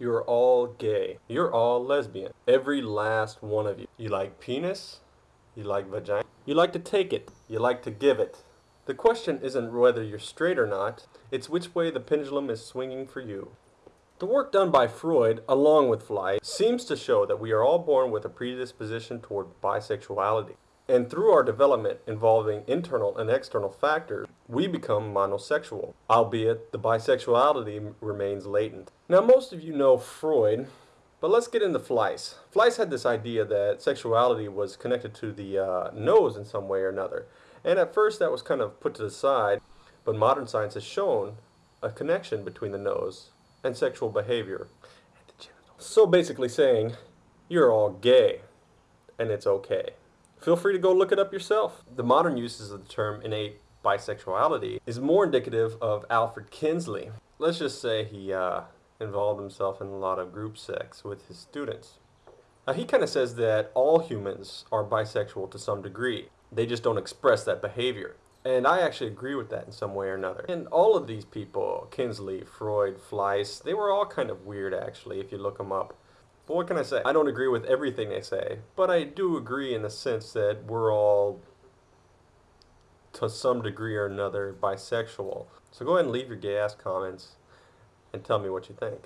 You're all gay. You're all lesbian. Every last one of you. You like penis. You like vagina. You like to take it. You like to give it. The question isn't whether you're straight or not, it's which way the pendulum is swinging for you. The work done by Freud, along with Fliess, seems to show that we are all born with a predisposition toward bisexuality. And through our development involving internal and external factors, we become monosexual, albeit the bisexuality remains latent. Now most of you know Freud, but let's get into Fliess. Fliess had this idea that sexuality was connected to the uh, nose in some way or another. And at first that was kind of put to the side, but modern science has shown a connection between the nose and sexual behavior. So basically saying, you're all gay, and it's okay. Feel free to go look it up yourself. The modern uses of the term innate bisexuality is more indicative of Alfred Kinsey. Let's just say he uh, involved himself in a lot of group sex with his students. Now he kind of says that all humans are bisexual to some degree. They just don't express that behavior. And I actually agree with that in some way or another. And all of these people, Kinsey, Freud, Fliess, they were all kind of weird actually if you look them up. But what can I say? I don't agree with everything they say, but I do agree in the sense that we're all, to some degree or another, bisexual. So go ahead and leave your gay ass comments and tell me what you think.